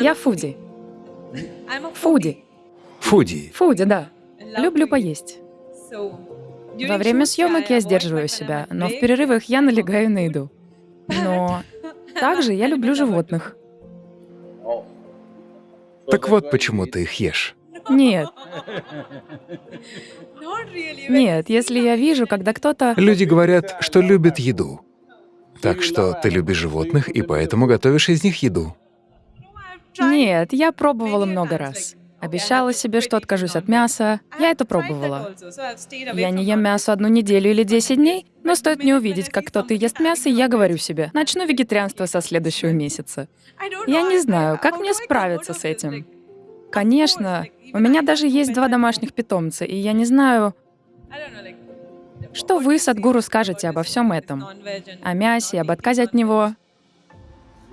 Я фуди. Фуди. Фуди. Фуди, да. Люблю поесть. Во время съемок я сдерживаю себя, но в перерывах я налегаю на еду. Но также я люблю животных. Так вот почему ты их ешь. Нет, нет, если я вижу, когда кто-то... Люди говорят, что любят еду. Так что ты любишь животных и поэтому готовишь из них еду. Нет, я пробовала много раз. Обещала себе, что откажусь от мяса. Я это пробовала. Я не ем мясо одну неделю или 10 дней, но стоит мне увидеть, как кто-то ест мясо, я говорю себе, начну вегетарианство со следующего месяца. Я не знаю, как мне справиться с этим. Конечно, у меня даже есть два домашних питомца, и я не знаю, что вы, Садгуру, скажете обо всем этом? О мясе, об отказе от него?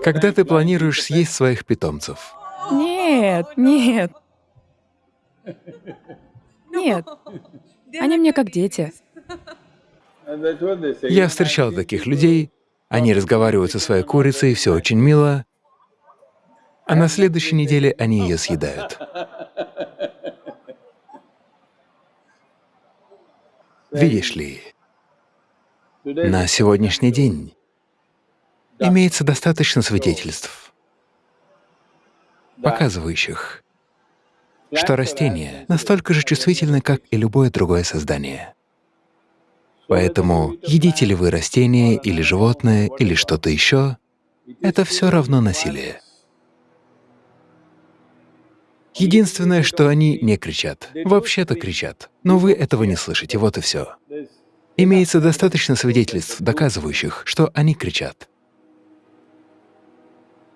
Когда ты планируешь съесть своих питомцев? Нет, нет. Нет. Они мне как дети. Я встречал таких людей, они разговаривают со своей курицей, все очень мило, а на следующей неделе они ее съедают. Видишь ли, на сегодняшний день имеется достаточно свидетельств, показывающих, что растения настолько же чувствительны, как и любое другое создание. Поэтому едите ли вы растение или животное или что-то еще, это все равно насилие. Единственное, что они не кричат. Вообще-то кричат, но вы этого не слышите, вот и все. Имеется достаточно свидетельств, доказывающих, что они кричат.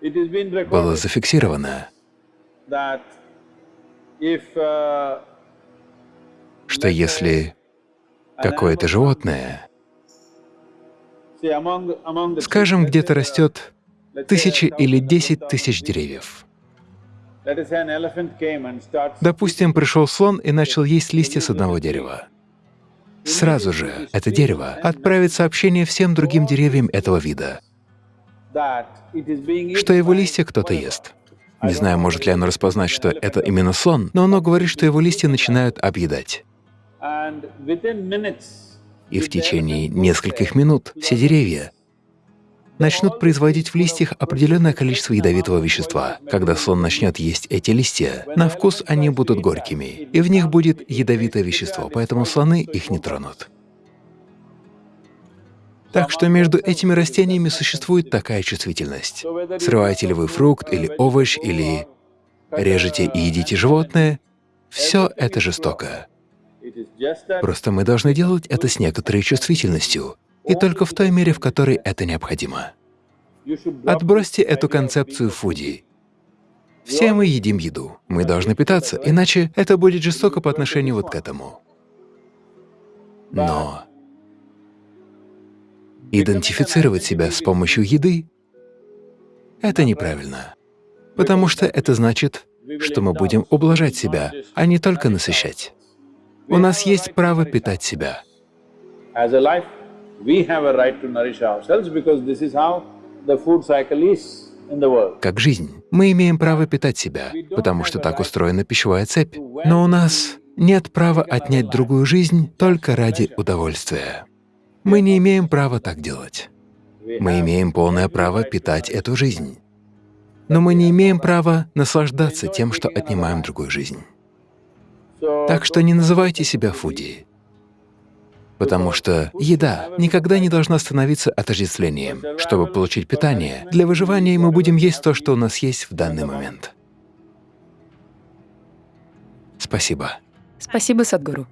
Было зафиксировано, что если какое-то животное, скажем, где-то растет тысячи или десять тысяч деревьев, Допустим, пришел слон и начал есть листья с одного дерева. Сразу же это дерево отправит сообщение всем другим деревьям этого вида, что его листья кто-то ест. Не знаю, может ли оно распознать, что это именно слон, но оно говорит, что его листья начинают объедать. И в течение нескольких минут все деревья начнут производить в листьях определенное количество ядовитого вещества. Когда слон начнет есть эти листья, на вкус они будут горькими, и в них будет ядовитое вещество, поэтому слоны их не тронут. Так что между этими растениями существует такая чувствительность. Срываете ли вы фрукт или овощ, или режете и едите животное, все это жестоко. Просто мы должны делать это с некоторой чувствительностью, и только в той мере, в которой это необходимо. Отбросьте эту концепцию фуди. Все мы едим еду, мы должны питаться, иначе это будет жестоко по отношению вот к этому. Но идентифицировать себя с помощью еды — это неправильно, потому что это значит, что мы будем ублажать себя, а не только насыщать. У нас есть право питать себя. Как жизнь, мы имеем право питать себя, потому что так устроена пищевая цепь. Но у нас нет права отнять другую жизнь только ради удовольствия. Мы не имеем права так делать. Мы имеем полное право питать эту жизнь. Но мы не имеем права наслаждаться тем, что отнимаем другую жизнь. Так что не называйте себя фуди потому что еда никогда не должна становиться отождествлением. Чтобы получить питание, для выживания мы будем есть то, что у нас есть в данный момент. Спасибо. Спасибо, Садгуру.